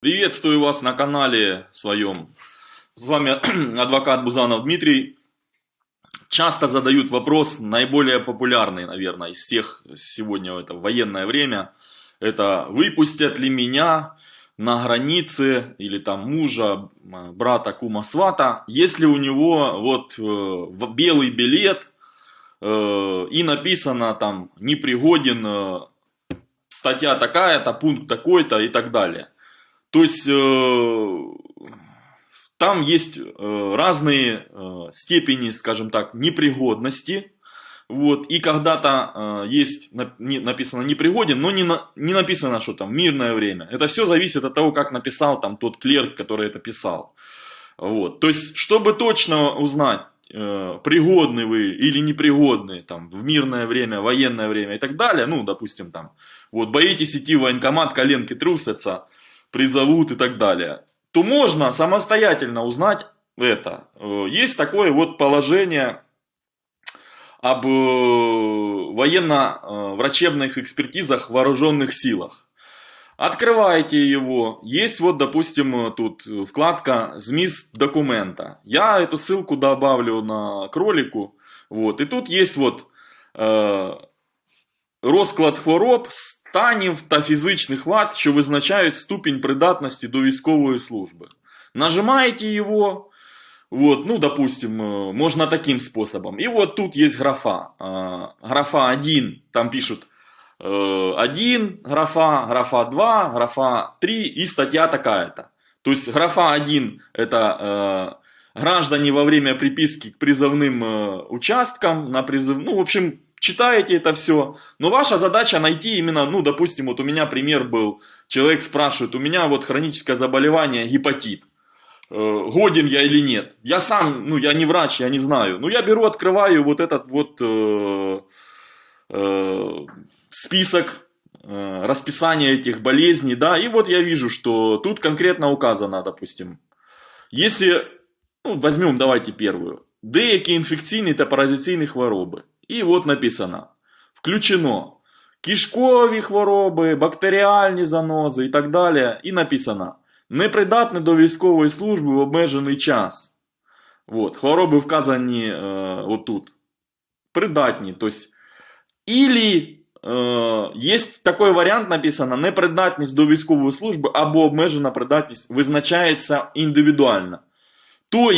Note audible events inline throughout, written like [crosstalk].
Приветствую вас на канале своем. С вами [clears throat] адвокат Бузанов Дмитрий. Часто задают вопрос, наиболее популярный, наверное, из всех сегодня это военное время. Это выпустят ли меня на границе или там мужа, брата, кума, свата, если у него вот э, белый билет э, и написано там непригоден э, статья такая-то, пункт такой-то и так далее. То есть э, там есть э, разные э, степени, скажем так, непригодности. Вот, и когда-то э, есть не, написано непригоден, но не, на, не написано, что там мирное время. Это все зависит от того, как написал там тот клерк, который это писал. Вот. То есть, чтобы точно узнать, э, пригодны вы или непригодны там, в мирное время, военное время и так далее, ну, допустим, там, вот, боитесь идти в военкомат, коленки трусятся, призовут и так далее, то можно самостоятельно узнать это. Э, есть такое вот положение об э, военно-врачебных экспертизах в вооруженных силах. Открываете его, есть вот, допустим, тут вкладка «ЗМИС документа». Я эту ссылку добавлю на кролику, вот, и тут есть вот э, розклад хвороб станів та фізичних вад, що визначають ступень придатності до військової службы. Нажимаете его, вот, ну, допустим, э, можно таким способом. И вот тут есть графа. Графа 1, там пишут 1 э, графа, графа 2, графа 3 и статья такая-то. То есть графа 1 это э, граждане во время приписки к призывным участкам, на призыв, ну, в общем, читаете это все, но ваша задача найти именно, ну, допустим, вот у меня пример был, человек спрашивает, у меня вот хроническое заболевание, гепатит, э, годен я или нет. Я сам, ну, я не врач, я не знаю, но я беру, открываю вот этот вот э, э, список, э, расписания этих болезней, да, и вот я вижу, что тут конкретно указано, допустим, если, ну, возьмем, давайте первую, деякі інфекційні та паразиційні хвороби. І от написано: включено кишкові хвороби, бактеріальні занози і так далі. І написано: непридатне до військової служби в обмежений час. От, хвороби вказані е, отут. Придатні. Тобто, Ілі е, є такий варіант написано: непридатність до військової служби або обмежена придатність визначається індивідуально. Тобто,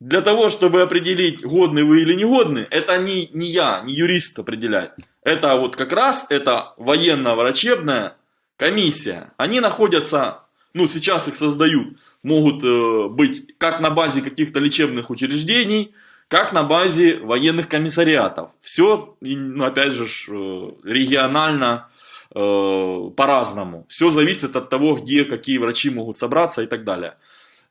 для того, чтобы определить, годны вы или негодны, это не, не я, не юрист определяет. Это вот как раз это военно-врачебная комиссия. Они находятся, ну сейчас их создают, могут э, быть как на базе каких-то лечебных учреждений, как на базе военных комиссариатов. Все, ну, опять же, э, регионально э, по-разному. Все зависит от того, где какие врачи могут собраться и так далее.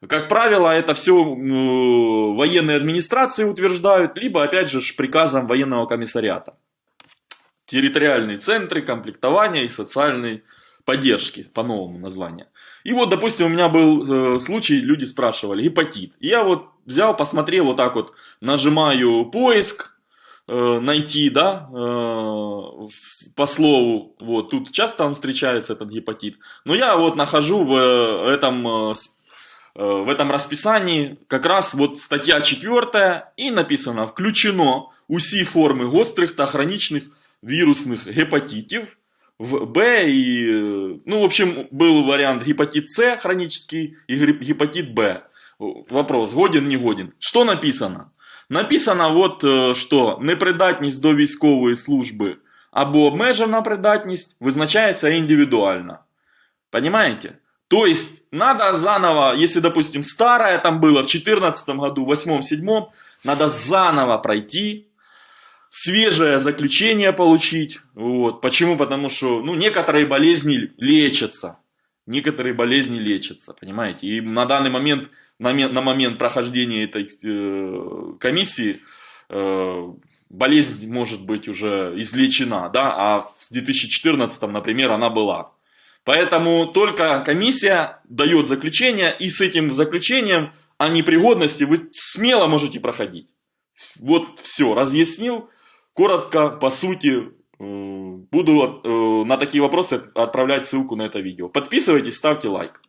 Как правило, это все ну, военные администрации утверждают, либо, опять же, приказом военного комиссариата. Территориальные центры комплектования и социальной поддержки, по новому названию. И вот, допустим, у меня был э, случай, люди спрашивали, гепатит. И я вот взял, посмотрел, вот так вот, нажимаю поиск, э, найти, да, э, по слову, вот, тут часто он встречается, этот гепатит. Но я вот нахожу в э, этом э, Э, в этом расписании как раз вот статья 4 и написано «Включено усі форми гострих та хронічних вирусных гепатитов в Б и, э, ну, в общем, был вариант гепатит С хронический и гепатит Б. Вопрос, годен, не годен. Что написано? Написано вот, э, что непридатність до військової служби або обмежена придатність визначається індивідуально. Понимаете? То есть надо заново, если, допустим, старое там было в 2014 году, в 2008-2007, надо заново пройти, свежее заключение получить. Вот. Почему? Потому что ну, некоторые болезни лечатся. Некоторые болезни лечатся, понимаете? И на данный момент, на, на момент прохождения этой э, комиссии, э, болезнь может быть уже излечена, да, а в 2014, например, она была. Поэтому только комиссия дает заключение, и с этим заключением о непригодности вы смело можете проходить. Вот все, разъяснил. Коротко, по сути, э, буду э, на такие вопросы отправлять ссылку на это видео. Подписывайтесь, ставьте лайк.